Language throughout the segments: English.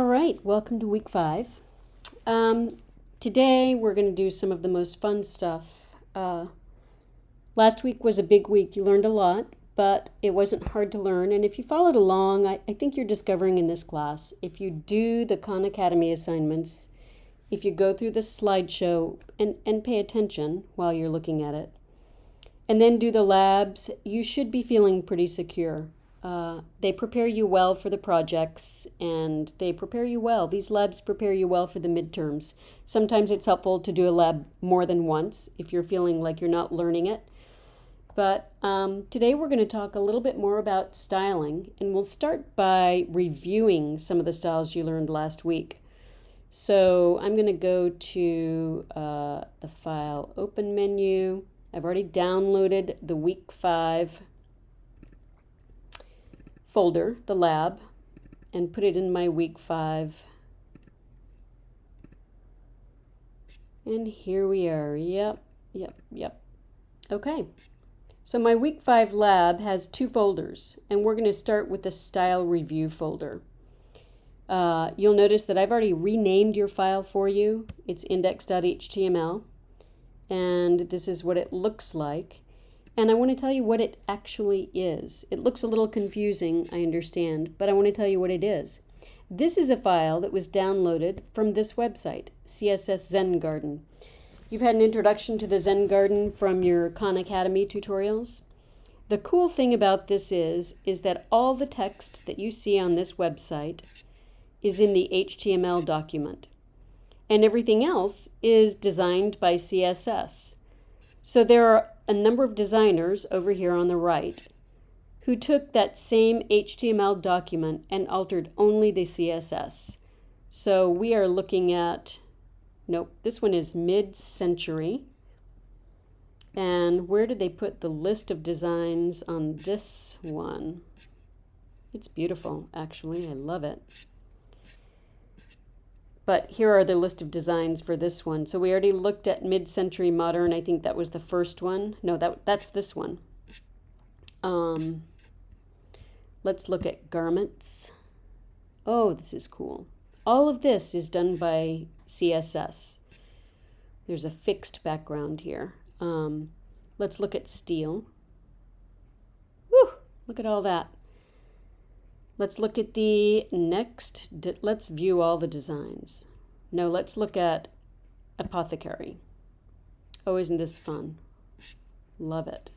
All right, welcome to week five. Um, today we're going to do some of the most fun stuff. Uh, last week was a big week. You learned a lot, but it wasn't hard to learn. And if you followed along, I, I think you're discovering in this class, if you do the Khan Academy assignments, if you go through the slideshow and, and pay attention while you're looking at it, and then do the labs, you should be feeling pretty secure. Uh, they prepare you well for the projects and they prepare you well. These labs prepare you well for the midterms. Sometimes it's helpful to do a lab more than once if you're feeling like you're not learning it. But um, today we're going to talk a little bit more about styling and we'll start by reviewing some of the styles you learned last week. So I'm going to go to uh, the file open menu. I've already downloaded the week five folder, the lab, and put it in my week five. And here we are. Yep, yep, yep. Okay. So my week five lab has two folders, and we're going to start with the style review folder. Uh, you'll notice that I've already renamed your file for you. It's index.html, and this is what it looks like. And I want to tell you what it actually is. It looks a little confusing, I understand, but I want to tell you what it is. This is a file that was downloaded from this website, CSS Zen Garden. You've had an introduction to the Zen Garden from your Khan Academy tutorials. The cool thing about this is, is that all the text that you see on this website is in the HTML document. And everything else is designed by CSS. So there are a number of designers over here on the right who took that same HTML document and altered only the CSS. So we are looking at, nope, this one is mid-century. And where did they put the list of designs on this one? It's beautiful, actually. I love it. But here are the list of designs for this one. So we already looked at mid-century modern. I think that was the first one. No, that that's this one. Um, let's look at garments. Oh, this is cool. All of this is done by CSS. There's a fixed background here. Um, let's look at steel. Woo! Look at all that. Let's look at the next, let's view all the designs. No, let's look at apothecary. Oh, isn't this fun? Love it.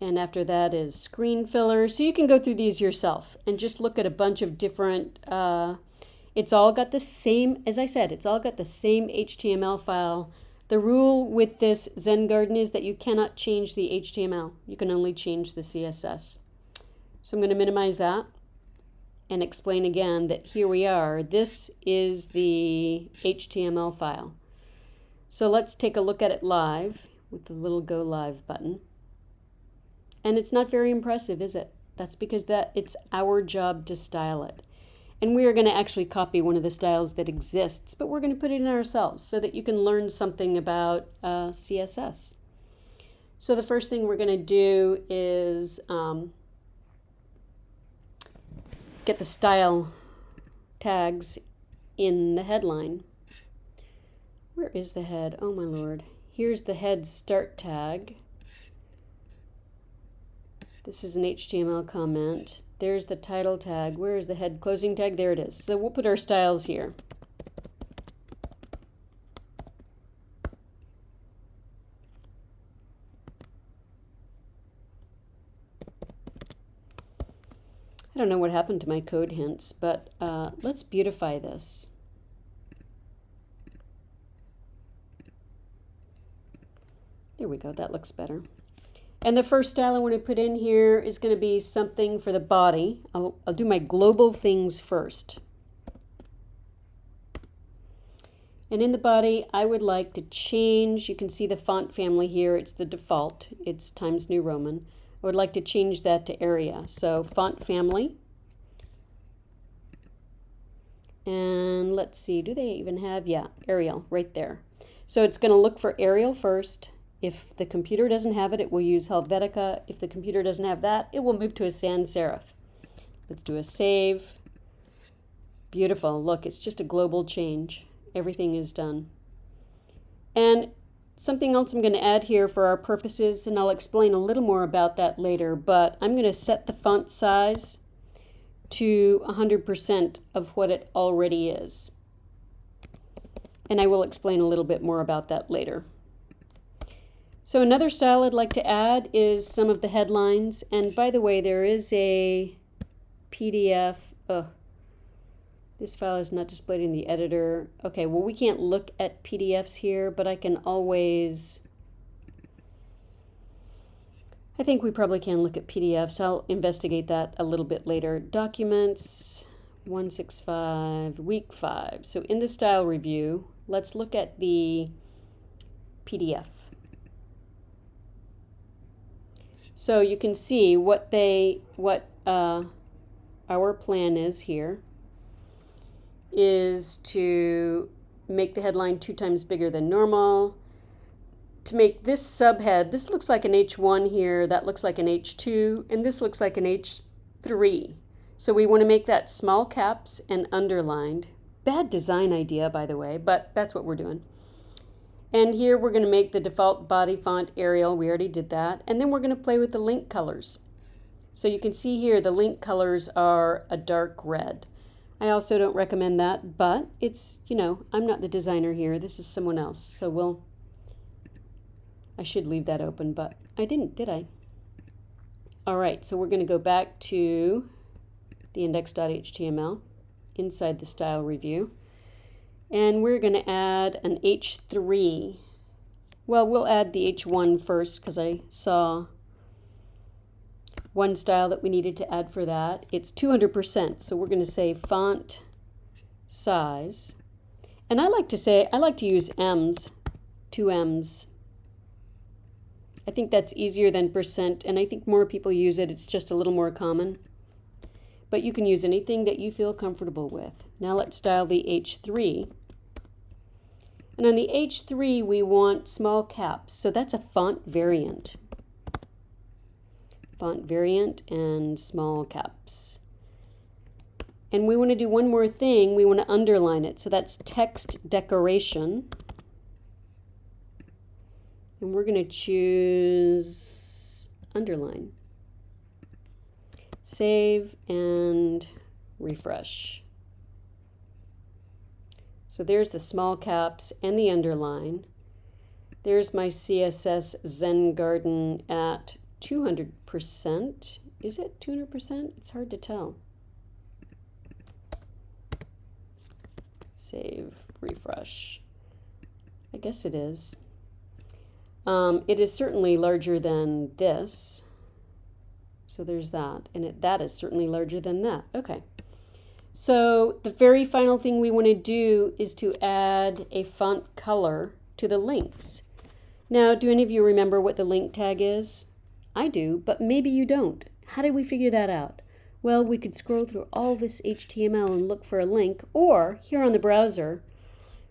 And after that is screen filler. So you can go through these yourself and just look at a bunch of different, uh, it's all got the same, as I said, it's all got the same HTML file. The rule with this Zen Garden is that you cannot change the HTML. You can only change the CSS. So I'm going to minimize that and explain again that here we are. This is the HTML file. So let's take a look at it live with the little go live button. And it's not very impressive, is it? That's because that it's our job to style it. And we are going to actually copy one of the styles that exists, but we're going to put it in ourselves so that you can learn something about uh, CSS. So the first thing we're going to do is um, get the style tags in the headline. Where is the head? Oh my lord. Here's the head start tag. This is an HTML comment. There's the title tag. Where is the head closing tag? There it is. So we'll put our styles here. I don't know what happened to my code hints, but uh, let's beautify this. There we go, that looks better. And the first style I want to put in here is going to be something for the body. I'll, I'll do my global things first. And in the body, I would like to change, you can see the font family here, it's the default, it's Times New Roman. I would like to change that to Arial. So font family. And let's see, do they even have, yeah, Arial right there. So it's going to look for Arial first. If the computer doesn't have it, it will use Helvetica. If the computer doesn't have that, it will move to a sans serif. Let's do a save. Beautiful. Look, it's just a global change. Everything is done. And something else I'm going to add here for our purposes, and I'll explain a little more about that later, but I'm going to set the font size to 100% of what it already is. And I will explain a little bit more about that later. So another style I'd like to add is some of the headlines. And by the way, there is a PDF. Oh, this file is not displayed in the editor. Okay, well, we can't look at PDFs here, but I can always... I think we probably can look at PDFs. I'll investigate that a little bit later. Documents, 165, week 5. So in the style review, let's look at the PDF. So you can see what they, what uh, our plan is here is to make the headline two times bigger than normal. To make this subhead, this looks like an H1 here, that looks like an H2, and this looks like an H3. So we want to make that small caps and underlined. Bad design idea, by the way, but that's what we're doing. And here we're going to make the default body font Arial. We already did that. And then we're going to play with the link colors. So you can see here the link colors are a dark red. I also don't recommend that, but it's, you know, I'm not the designer here. This is someone else. So we'll, I should leave that open, but I didn't, did I? All right, so we're going to go back to the index.html inside the style review. And we're going to add an H3. Well, we'll add the H1 first because I saw one style that we needed to add for that. It's 200%, so we're going to say font size. And I like to say, I like to use M's, two M's. I think that's easier than percent, and I think more people use it. It's just a little more common. But you can use anything that you feel comfortable with. Now let's style the H3. And on the H3, we want small caps, so that's a font variant font variant and small caps. And we want to do one more thing. We want to underline it. So that's text decoration. And we're going to choose underline. Save and refresh. So there's the small caps and the underline. There's my CSS Zen Garden at 200%. Is it 200%? It's hard to tell. Save, refresh. I guess it is. Um, it is certainly larger than this. So there's that. And it, that is certainly larger than that. Okay. So the very final thing we want to do is to add a font color to the links. Now, do any of you remember what the link tag is? I do, but maybe you don't. How did we figure that out? Well, we could scroll through all this HTML and look for a link, or here on the browser,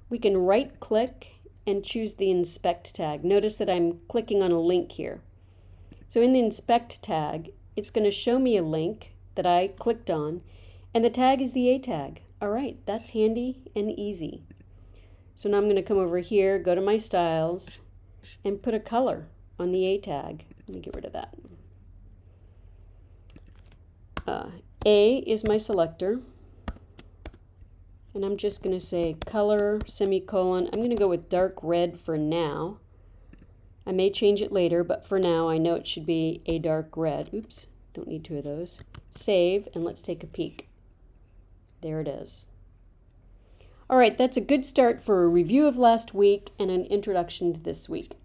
we can right click and choose the inspect tag. Notice that I'm clicking on a link here. So in the inspect tag, it's going to show me a link that I clicked on, and the tag is the A tag. All right, that's handy and easy. So now I'm going to come over here, go to my styles, and put a color on the A tag. Let me get rid of that. Uh, A is my selector. And I'm just going to say color, semicolon. I'm going to go with dark red for now. I may change it later, but for now I know it should be a dark red. Oops, don't need two of those. Save, and let's take a peek. There it is. All right, that's a good start for a review of last week and an introduction to this week.